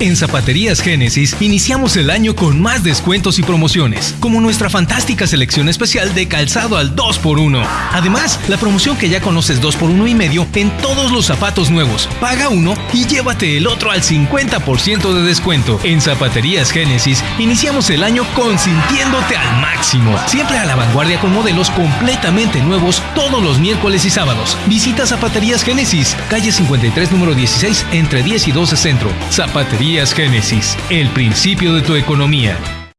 En Zapaterías Génesis iniciamos el año con más descuentos y promociones, como nuestra fantástica selección especial de calzado al 2x1. Además, la promoción que ya conoces 2x1 y medio en todos los zapatos nuevos. Paga uno y llévate el otro al 50% de descuento. En Zapaterías Génesis iniciamos el año consintiéndote al máximo. Siempre a la vanguardia con modelos completamente nuevos todos los miércoles y sábados. Visita Zapaterías Génesis, calle 53 número 16 entre 10 y 12 Centro. Zapaterías Génesis, el principio de tu economía.